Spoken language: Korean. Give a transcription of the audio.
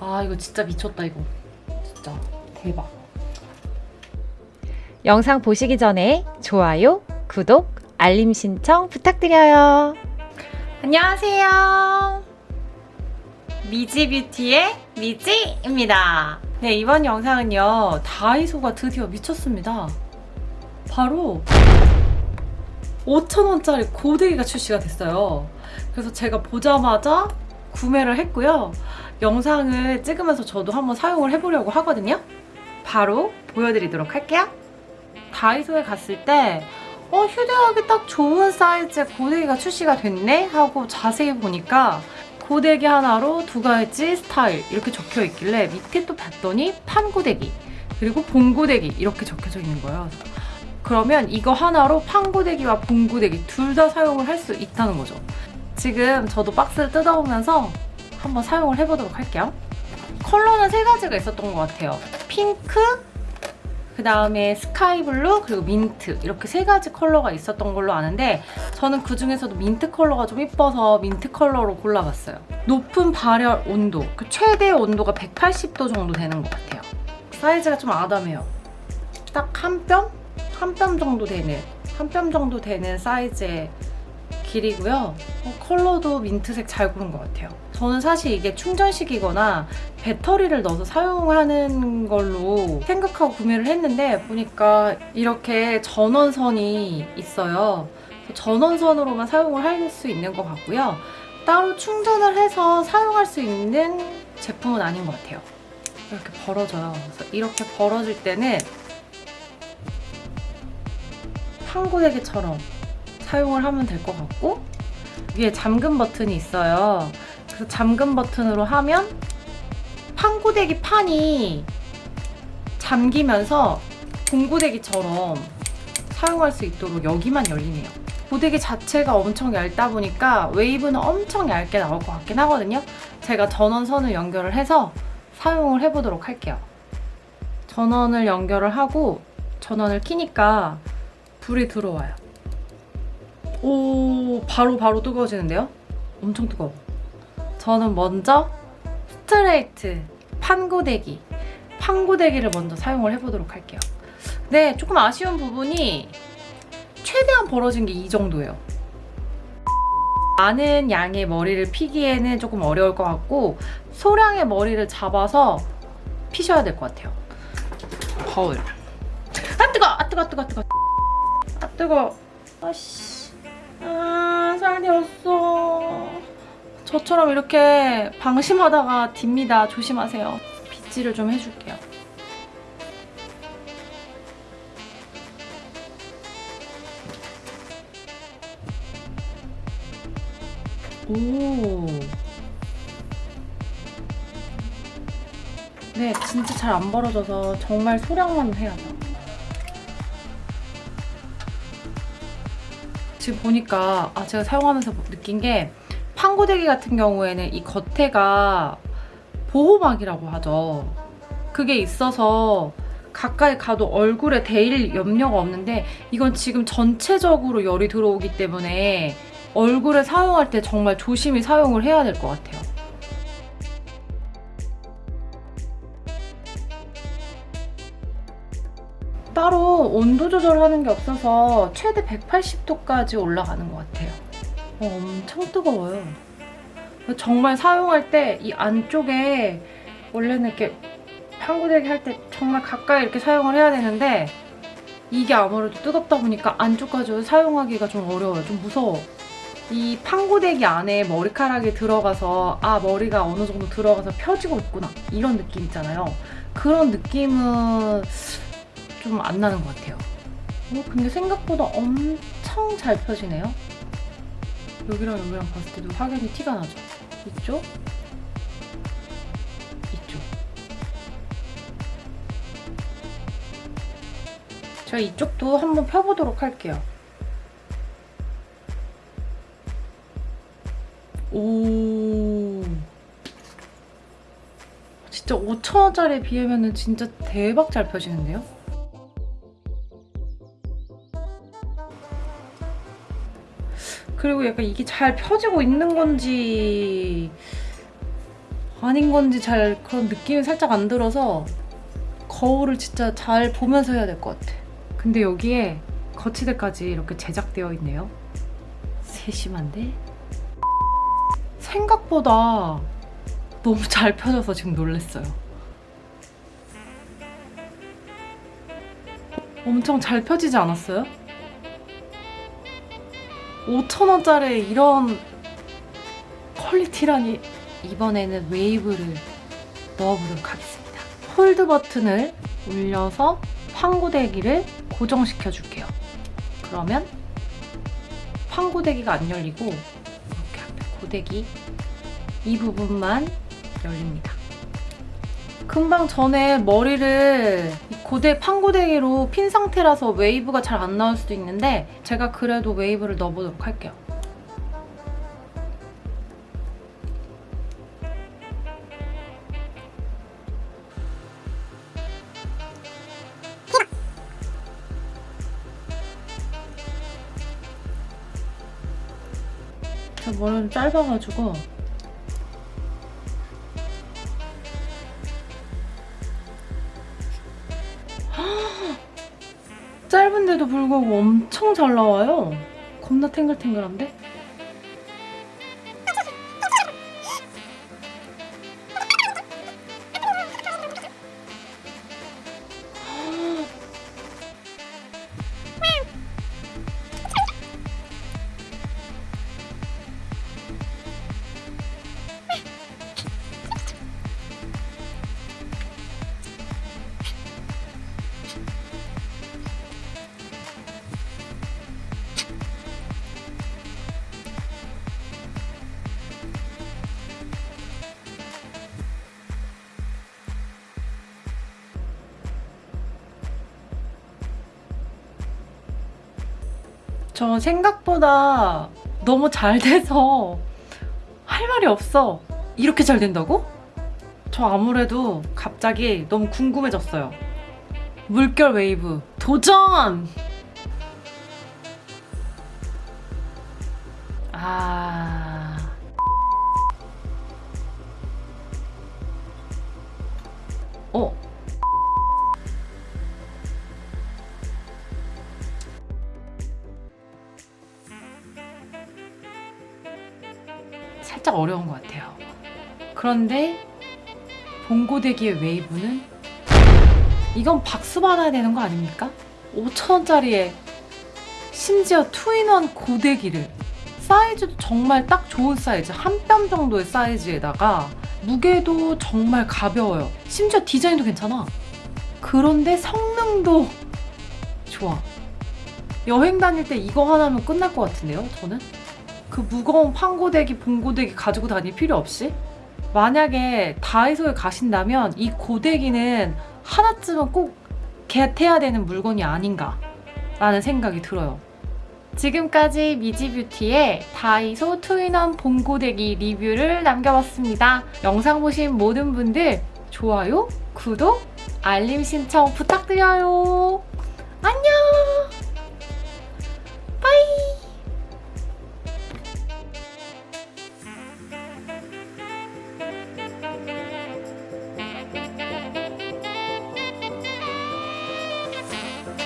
아 이거 진짜 미쳤다 이거. 진짜. 대박. 영상 보시기 전에 좋아요, 구독, 알림 신청 부탁드려요. 안녕하세요. 미지뷰티의 미지입니다 네 이번 영상은요 다이소가 드디어 미쳤습니다. 바로 5,000원짜리 고데기가 출시가 됐어요. 그래서 제가 보자마자 구매를 했고요. 영상을 찍으면서 저도 한번 사용을 해보려고 하거든요. 바로 보여드리도록 할게요. 다이소에 갔을 때 어, 휴대하기 딱 좋은 사이즈의 고데기가 출시가 됐네? 하고 자세히 보니까 고데기 하나로 두 가지 스타일 이렇게 적혀 있길래 밑에 또 봤더니 판고데기 그리고 봉고데기 이렇게 적혀져 있는 거예요. 그러면 이거 하나로 판고데기와 봉고데기 둘 다 사용을 할 수 있다는 거죠. 지금 저도 박스를 뜯어보면서 한번 사용을 해보도록 할게요. 컬러는 세 가지가 있었던 것 같아요. 핑크, 그 다음에 스카이블루 그리고 민트 이렇게 세 가지 컬러가 있었던 걸로 아는데 저는 그 중에서도 민트 컬러가 좀 이뻐서 민트 컬러로 골라봤어요. 높은 발열 온도, 그 최대 온도가 180도 정도 되는 것 같아요. 사이즈가 좀 아담해요. 딱 한 뼘? 한 뼘 정도 되는 한 뼘 정도 되는 사이즈의 길이고요. 어, 컬러도 민트색 잘 고른 것 같아요. 저는 사실 이게 충전식이거나 배터리를 넣어서 사용하는 걸로 생각하고 구매를 했는데 보니까 이렇게 전원선이 있어요. 전원선으로만 사용을 할 수 있는 것 같고요. 따로 충전을 해서 사용할 수 있는 제품은 아닌 것 같아요. 이렇게 벌어져요. 그래서 이렇게 벌어질 때는 판고데기처럼 사용을 하면 될 것 같고 위에 잠금 버튼이 있어요. 그래서 잠금 버튼으로 하면 판고데기 판이 잠기면서 봉고데기처럼 사용할 수 있도록 여기만 열리네요. 고데기 자체가 엄청 얇다 보니까 웨이브는 엄청 얇게 나올 것 같긴 하거든요. 제가 전원선을 연결을 해서 사용을 해보도록 할게요. 전원을 연결을 하고 전원을 키니까 불이 들어와요. 오, 바로 바로 뜨거워지는데요? 엄청 뜨거워. 저는 먼저 스트레이트 판고데기 판고데기를 먼저 사용을 해보도록 할게요. 네, 조금 아쉬운 부분이 최대한 벌어진 게 이 정도예요. 많은 양의 머리를 피기에는 조금 어려울 것 같고 소량의 머리를 잡아서 피셔야 될 것 같아요. 거울. 아 뜨거! 아 뜨거! 아 뜨거! 아 뜨거! 아 뜨거! 아씨. 아 살이 없어. 저처럼 이렇게 방심하다가 딥니다. 조심하세요. 빗질을 좀 해줄게요. 오. 네, 진짜 잘 안 벌어져서 정말 소량만 해야 돼. 지금 보니까 아 제가 사용하면서 느낀 게 판고데기 같은 경우에는 이 겉에가 보호막이라고 하죠. 그게 있어서 가까이 가도 얼굴에 데일 염려가 없는데 이건 지금 전체적으로 열이 들어오기 때문에 얼굴에 사용할 때 정말 조심히 사용을 해야 될 것 같아요. 따로 온도 조절하는 게 없어서 최대 180도까지 올라가는 것 같아요. 어, 엄청 뜨거워요. 정말 사용할 때 이 안쪽에 원래는 이렇게 판고데기 할 때 정말 가까이 이렇게 사용을 해야 되는데 이게 아무래도 뜨겁다 보니까 안쪽까지 사용하기가 좀 어려워요. 좀 무서워. 이 판고데기 안에 머리카락이 들어가서 아 머리가 어느 정도 들어가서 펴지고 있구나 이런 느낌 있잖아요. 그런 느낌은 좀 안 나는 것 같아요. 어, 근데 생각보다 엄청 잘 펴지네요. 여기랑 여기랑 봤을 때도 확연히 티가 나죠? 이쪽? 이쪽. 제가 이쪽도 한번 펴보도록 할게요. 오. 진짜 5천원짜리에 비하면 진짜 대박 잘 펴지는데요? 그리고 약간 이게 잘 펴지고 있는 건지 아닌 건지 잘 그런 느낌이 살짝 안 들어서 거울을 진짜 잘 보면서 해야 될 것 같아. 근데 여기에 거치대까지 이렇게 제작되어 있네요. 세심한데? 생각보다 너무 잘 펴져서 지금 놀랐어요. 엄청 잘 펴지지 않았어요? 5,000원짜리 이런 퀄리티라니 이번에는 웨이브를 넣어보도록 하겠습니다. hold 버튼을 올려서 판고데기를 고정시켜 줄게요. 그러면 판고데기가 안 열리고 이렇게 앞에 고데기 이 부분만 열립니다. 금방 전에 머리를 이 고데 판고데기로 핀 상태라서 웨이브가 잘 안 나올 수도 있는데 제가 그래도 웨이브를 넣어보도록 할게요. 제 머리는 짧아가지고 짧은데도 불구하고 엄청 잘 나와요. 겁나 탱글탱글한데? 저 생각보다 너무 잘 돼서 할 말이 없어. 이렇게 잘 된다고? 저 아무래도 갑자기 너무 궁금해졌어요. 물결 웨이브 도전! 아. 어? 어려운 것 같아요. 그런데 봉고데기의 웨이브는 이건 박수 받아야 되는 거 아닙니까? 5천원짜리에 심지어 two-in-one 고데기를 사이즈도 정말 딱 좋은 사이즈 한 뼘 정도의 사이즈에다가 무게도 정말 가벼워요. 심지어 디자인도 괜찮아. 그런데 성능도 좋아. 여행 다닐 때 이거 하나면 끝날 것 같은데요, 저는? 그 무거운 판고데기, 봉고데기 가지고 다닐 필요 없이 만약에 다이소에 가신다면 이 고데기는 하나쯤은 꼭 겟해야 되는 물건이 아닌가 라는 생각이 들어요. 지금까지 미지뷰티의 다이소 투인원 봉고데기 리뷰를 남겨봤습니다. 영상 보신 모든 분들 좋아요, 구독, 알림 신청 부탁드려요. 안녕!